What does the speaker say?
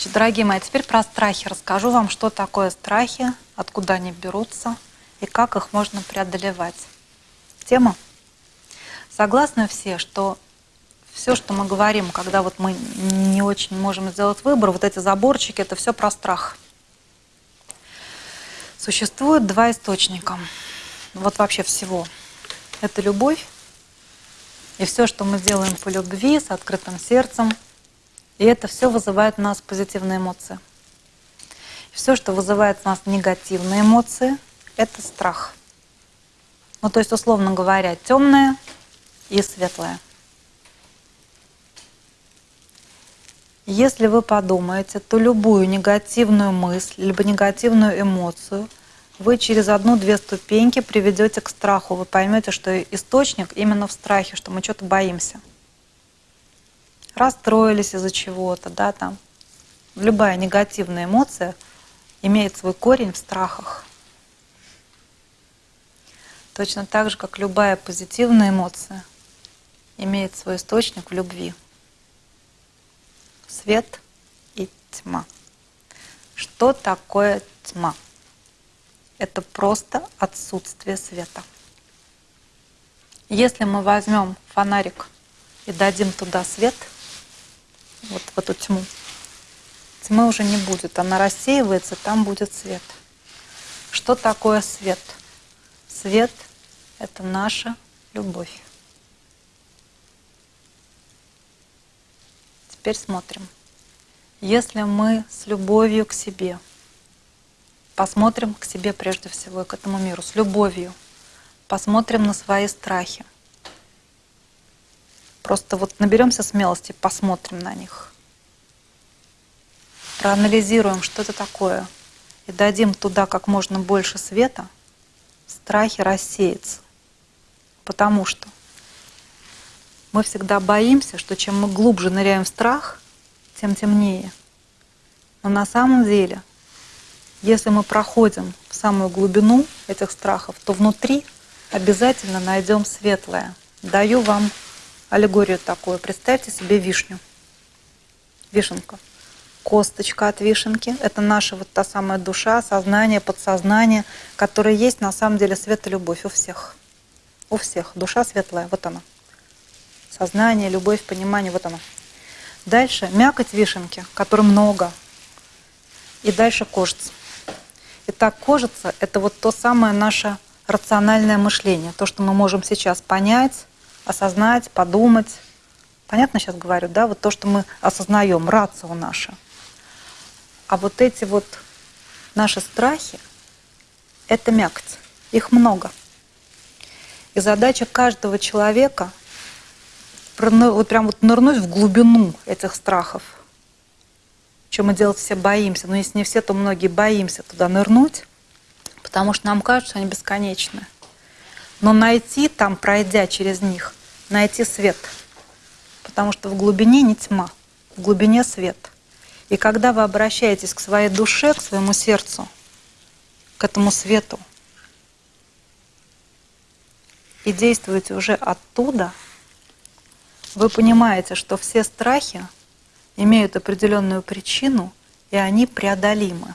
Значит, дорогие мои, теперь про страхи. Расскажу вам, что такое страхи, откуда они берутся и как их можно преодолевать. Тема? Согласны все, что все, что мы говорим, когда вот мы не очень можем сделать выбор, вот эти заборчики, это все про страх. Существует два источника. Вот вообще всего. Это любовь. И все, что мы делаем по любви, с открытым сердцем – и это все вызывает у нас позитивные эмоции. Все, что вызывает у нас негативные эмоции, это страх. Ну, то есть, условно говоря, темное и светлое. Если вы подумаете, то любую негативную мысль, либо негативную эмоцию вы через одну-две ступеньки приведете к страху. Вы поймете, что источник именно в страхе, что мы что-то боимся расстроились из-за чего-то, да, там. Любая негативная эмоция имеет свой корень в страхах. Точно так же, как любая позитивная эмоция имеет свой источник в любви. Свет и тьма. Что такое тьма? Это просто отсутствие света. Если мы возьмем фонарик и дадим туда свет – вот в эту тьму. Тьмы уже не будет, она рассеивается, там будет свет. Что такое свет? Свет — это наша любовь. Теперь смотрим. Если мы с любовью к себе, посмотрим к себе прежде всего к этому миру, с любовью, посмотрим на свои страхи, Просто вот наберемся смелости, посмотрим на них. Проанализируем, что это такое, и дадим туда как можно больше света, страхи рассеются. Потому что мы всегда боимся, что чем мы глубже ныряем в страх, тем темнее. Но на самом деле, если мы проходим в самую глубину этих страхов, то внутри обязательно найдем светлое. Даю вам аллегорию такую. Представьте себе вишню. Вишенка. Косточка от вишенки. Это наша вот та самая душа, сознание, подсознание, которое есть на самом деле свет и любовь у всех. У всех. Душа светлая. Вот она. Сознание, любовь, понимание. Вот она. Дальше мякоть вишенки, которой много. И дальше кожица. Итак, кожица – это вот то самое наше рациональное мышление, то, что мы можем сейчас понять, осознать, подумать. Понятно сейчас говорю, да? Вот то, что мы осознаем, рацио наша. А вот эти вот наши страхи – это мякоть. Их много. И задача каждого человека вот прям вот нырнуть в глубину этих страхов. Чем мы делать все боимся. Но если не все, то многие боимся туда нырнуть, потому что нам кажется, что они бесконечны. Но найти там, пройдя через них, найти свет. Потому что в глубине не тьма, в глубине свет. И когда вы обращаетесь к своей душе, к своему сердцу, к этому свету, и действуете уже оттуда, вы понимаете, что все страхи имеют определенную причину, и они преодолимы.